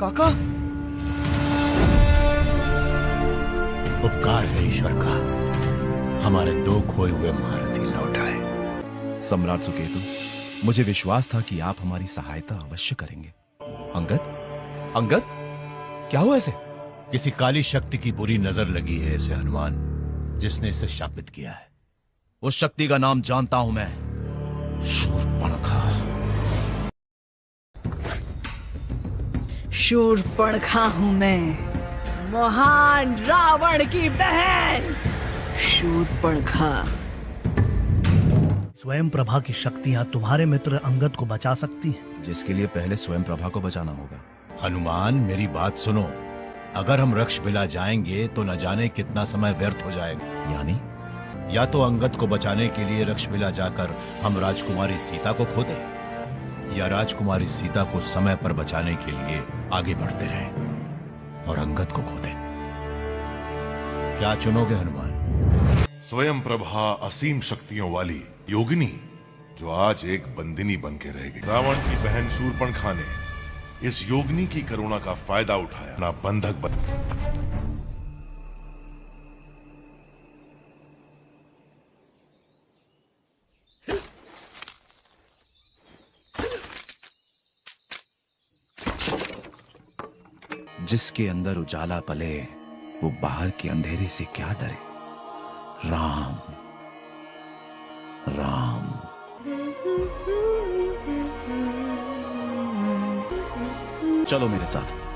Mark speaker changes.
Speaker 1: काका।
Speaker 2: उपकार है ईश्वर का। हमारे दो खोए हुए महारथी लौटाए
Speaker 3: सम्राट सुकेतु मुझे विश्वास था कि आप हमारी सहायता अवश्य करेंगे। अंगद? अंगद? क्या हुआ ऐसे?
Speaker 2: किसी काली शक्ति की बुरी नज़र लगी है इसे हनुमान जिसने इसे शापित किया है।
Speaker 3: उस शक्ति का नाम जानता हूँ मैं। शूर्पणखा
Speaker 4: शूरपणखा हूँ मैं। महान रावण की बहन। शूर पड़खा
Speaker 5: स्वयं प्रभा की शक्तियाँ तुम्हारे मित्र अंगद को बचा सकती हैं।
Speaker 3: जिसके लिए पहले स्वयं प्रभा को बचाना होगा।
Speaker 2: हनुमान मेरी बात सुनो। अगर हम रक्ष बिला जाएँगे तो न जाने कितना समय व्यर्थ हो जाएगा।
Speaker 3: यानी?
Speaker 2: या तो अंगद को बचाने के लिए रक्ष बिला जाकर हम राजकुमारी सीता को खो दें। या राजकुमारी सीता को समय पर बचाने के लिए आगे बढ़ते रहे और अंगद को खो दें क्या चुनोगे हनुमान?
Speaker 6: स्वयं प्रभा असीम शक्तियों वाली योगिनी, जो आज एक बंदिनी बन के रह गई। रावण की बहन शूरपणखा ने इस योगिनी की करुणा का फ़ायदा उठाया। ना बंधक बन
Speaker 3: जिसके अंदर उजाला पले, वो बाहर के अंधेरे से क्या डरे? राम राम। चलो मेरे साथ।